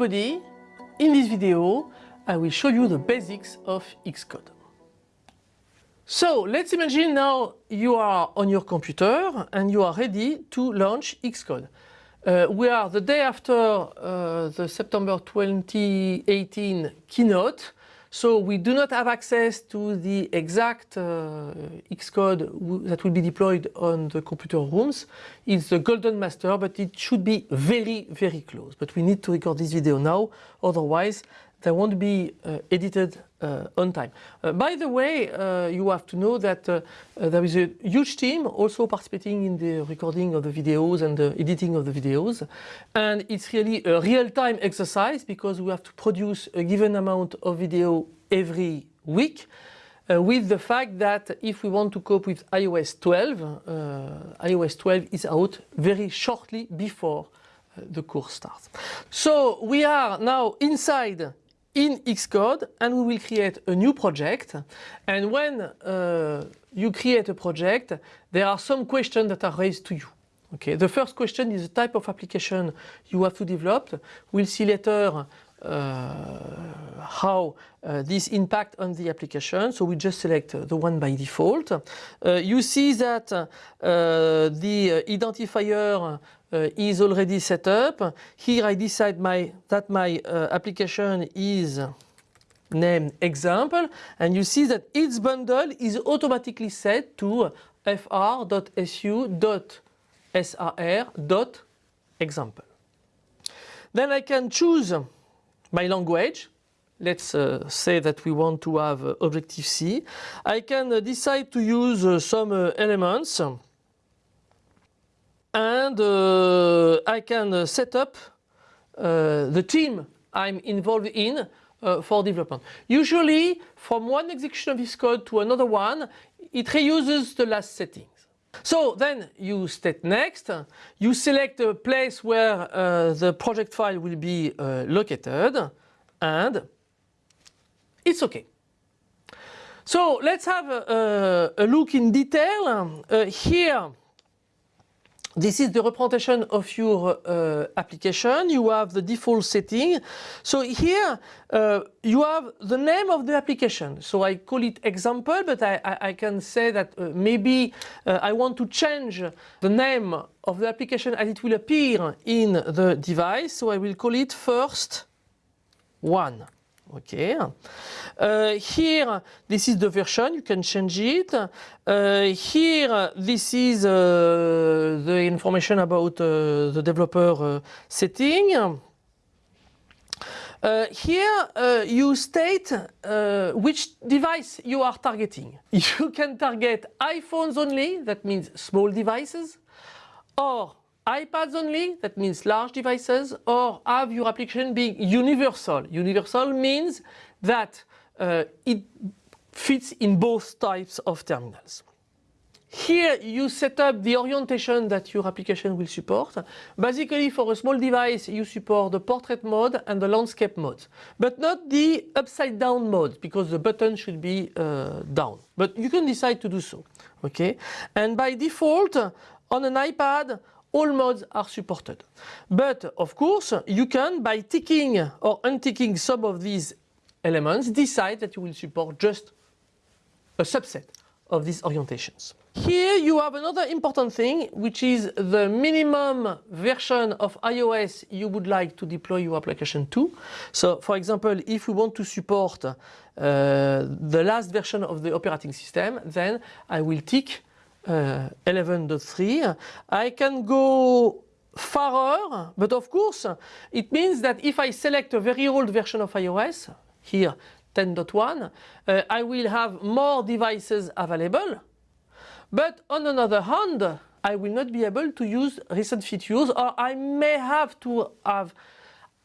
everybody, in this video I will show you the basics of Xcode. So let's imagine now you are on your computer and you are ready to launch Xcode. Uh, we are the day after uh, the September 2018 keynote so we do not have access to the exact uh, Xcode that will be deployed on the computer rooms. It's the golden master, but it should be very, very close. But we need to record this video now, otherwise they won't be uh, edited uh, on time. Uh, by the way, you have to know that there is a huge team also participating in the recording of the videos and the editing of the videos. And it's really a real-time exercise because we have to produce a given amount of video every week. Uh, with the fact that if we want to cope with iOS 12, uh, iOS 12 is out very shortly before uh, the course starts. So we are now inside in Xcode and we will create a new project and when uh, you create a project there are some questions that are raised to you. Okay, the first question is the type of application you have to develop. We'll see later uh, how uh, this impact on the application. So we just select the one by default. Uh, you see that uh, the identifier uh, is already set up. Here I decide my, that my uh, application is named example and you see that its bundle is automatically set to fr.su.sr.example. Then I can choose my language. Let's uh, say that we want to have uh, Objective-C. I can uh, decide to use uh, some elements and uh, I can uh, set up uh, the team I'm involved in uh, for development. Usually from one execution of this code to another one it reuses the last settings. So then you step next, you select a place where uh, the project file will be uh, located and it's okay. So let's have a, a, a look in detail. here this is the representation of your uh, application. You have the default setting. So here uh, you have the name of the application. So I call it example, but I, I, I can say that uh, maybe uh, I want to change the name of the application as it will appear in the device. So I will call it first one. Okay. Uh, here, this is the version, you can change it. Uh, here, this is uh, the information about uh, the developer uh, setting. Uh, here you state which device you are targeting. You can target iPhones only, that means small devices, or iPads only, that means large devices, or have your application being universal. Universal means that uh, it fits in both types of terminals. Here you set up the orientation that your application will support. Basically for a small device you support the portrait mode and the landscape mode, but not the upside down mode because the button should be uh, down. But you can decide to do so. Okay, And by default on an iPad all modes are supported. But of course you can by ticking or unticking some of these elements decide that you will support just a subset of these orientations. Here you have another important thing which is the minimum version of iOS you would like to deploy your application to. So for example if we want to support uh, the last version of the operating system then I will tick 11.3. I can go farther, but of course it means that if I select a very old version of iOS, here 10.1, uh, I will have more devices available. But on another hand, I will not be able to use recent features or I may have to have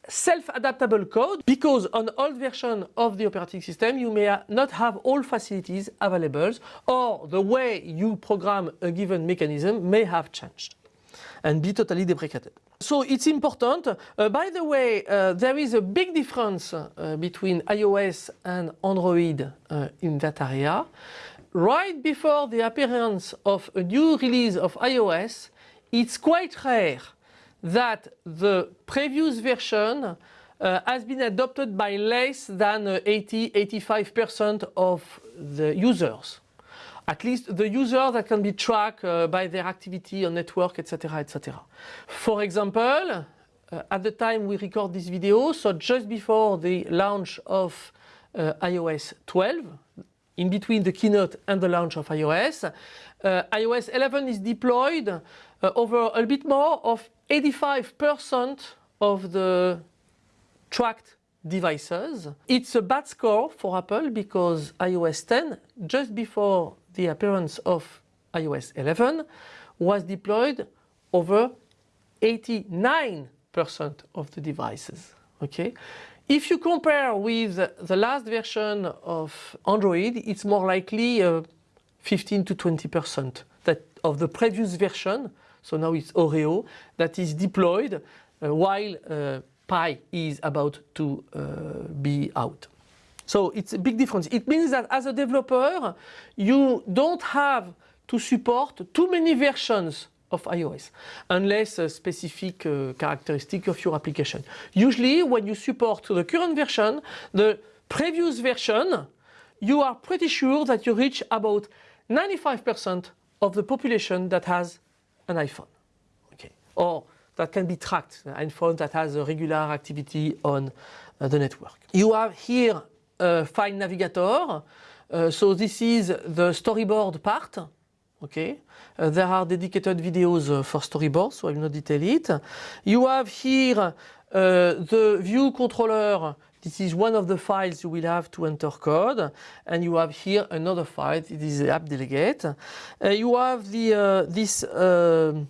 self-adaptable code because on old version of the operating system you may not have all facilities available or the way you program a given mechanism may have changed and be totally deprecated. So it's important. Uh, by the way, uh, there is a big difference uh, between iOS and Android uh, in that area. Right before the appearance of a new release of iOS, it's quite rare that the previous version uh, has been adopted by less than 80-85% uh, of the users. At least the users that can be tracked uh, by their activity on network, etc., etc. For example, uh, at the time we record this video, so just before the launch of uh, iOS 12, in between the keynote and the launch of iOS, uh, iOS 11 is deployed over a bit more of 85% of the tracked devices. It's a bad score for Apple because iOS 10, just before the appearance of iOS 11, was deployed over 89% of the devices. Okay, if you compare with the last version of Android, it's more likely uh, 15 to 20% that of the previous version, so now it's Oreo, that is deployed uh, while uh, Pie is about to uh, be out. So it's a big difference. It means that as a developer, you don't have to support too many versions of iOS unless a specific uh, characteristic of your application. Usually when you support the current version, the previous version, you are pretty sure that you reach about 95% of the population that has an iPhone. Okay. Or that can be tracked, an iPhone that has a regular activity on uh, the network. You have here a file navigator. Uh, so this is the storyboard part. Okay, uh, there are dedicated videos uh, for storyboard, so I will not detail it. You have here uh, the view controller this is one of the files you will have to enter code and you have here another file, it is the app delegate. Uh, you have the, uh, this uh,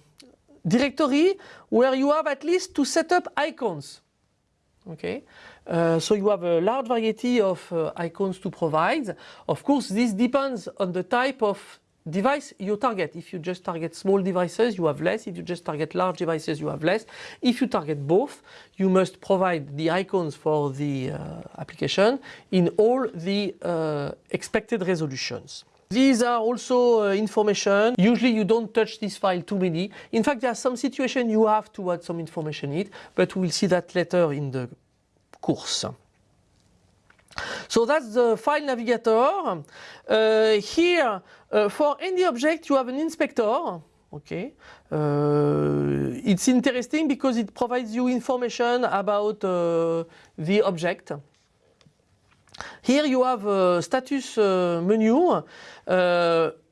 directory where you have at least to set up icons. Okay, uh, so you have a large variety of icons to provide. Of course, this depends on the type of device you target. If you just target small devices, you have less. If you just target large devices, you have less. If you target both, you must provide the icons for the uh, application in all the uh, expected resolutions. These are also uh, information. Usually you don't touch this file too many. In fact, there are some situations you have to add some information in it, but we'll see that later in the course. So that's the file navigator. Uh, here, uh, for any object, you have an inspector. Okay, uh, it's interesting because it provides you information about uh, the object. Here you have a status uh, menu. Uh,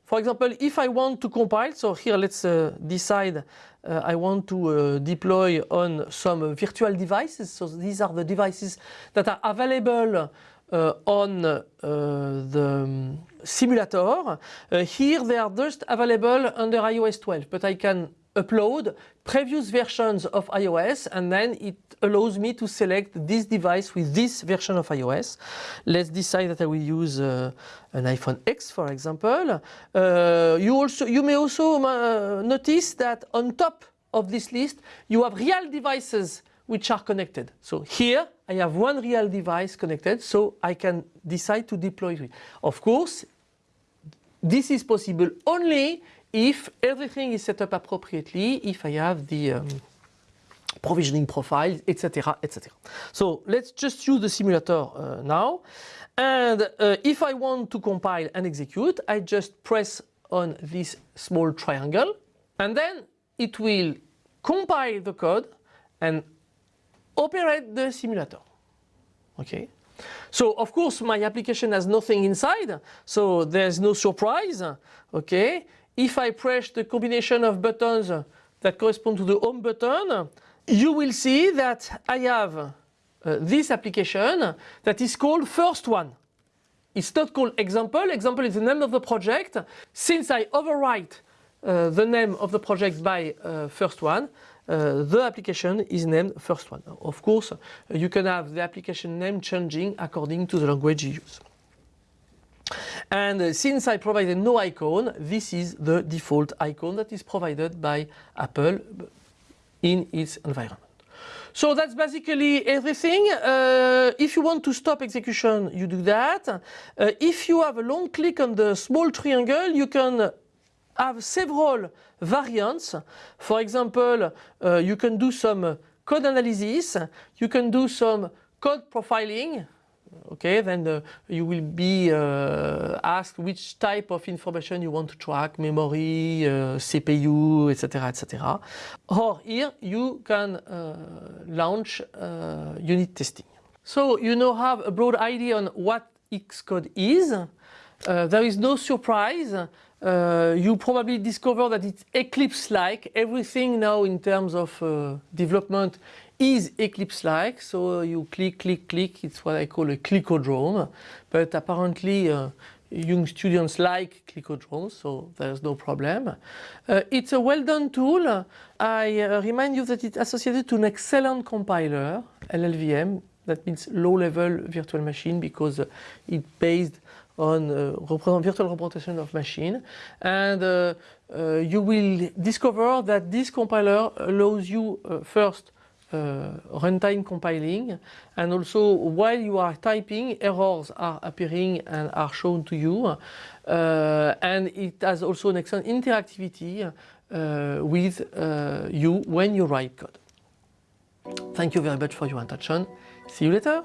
for example, if I want to compile, so here let's decide I want to deploy on some virtual devices. So these are the devices that are available uh, on uh, the simulator. Uh, here they are just available under iOS 12, but I can upload previous versions of iOS and then it allows me to select this device with this version of iOS. Let's decide that I will use uh, an iPhone X for example. Uh, you, also, you may also uh, notice that on top of this list you have real devices which are connected. So here I have one real device connected so I can decide to deploy it. Of course this is possible only if everything is set up appropriately, if I have the um, provisioning profile, etc, etc. So let's just use the simulator uh, now. And uh, if I want to compile and execute, I just press on this small triangle and then it will compile the code and operate the simulator. Okay. So of course my application has nothing inside, so there's no surprise. Okay. If I press the combination of buttons that correspond to the home button, you will see that I have uh, this application that is called first one. It's not called example. Example is the name of the project. Since I overwrite uh, the name of the project by uh, first one, uh, the application is named first one. Of course, uh, you can have the application name changing according to the language you use. And uh, since I provided no icon, this is the default icon that is provided by Apple in its environment. So that's basically everything. Uh, if you want to stop execution, you do that. Uh, if you have a long click on the small triangle, you can have several variants. For example, uh, you can do some code analysis, you can do some code profiling. Okay, then uh, you will be uh, asked which type of information you want to track, memory, uh, CPU, etc., etc. Or here you can uh, launch unit testing. So you now have a broad idea on what Xcode is. Uh, there is no surprise. Uh, you probably discover that it's Eclipse-like. Everything now in terms of uh, development is Eclipse-like. So you click, click, click. It's what I call a clickodrome. But apparently uh, young students like clickodromes, so there's no problem. Uh, it's a well-done tool. I uh, remind you that it's associated to an excellent compiler, LLVM, that means low-level virtual machine because uh, it's based on uh, virtual representation of machine and uh, uh, you will discover that this compiler allows you uh, first uh, runtime compiling and also while you are typing errors are appearing and are shown to you and it has also an excellent interactivity with you when you write code. Thank you very much for your attention. See you later.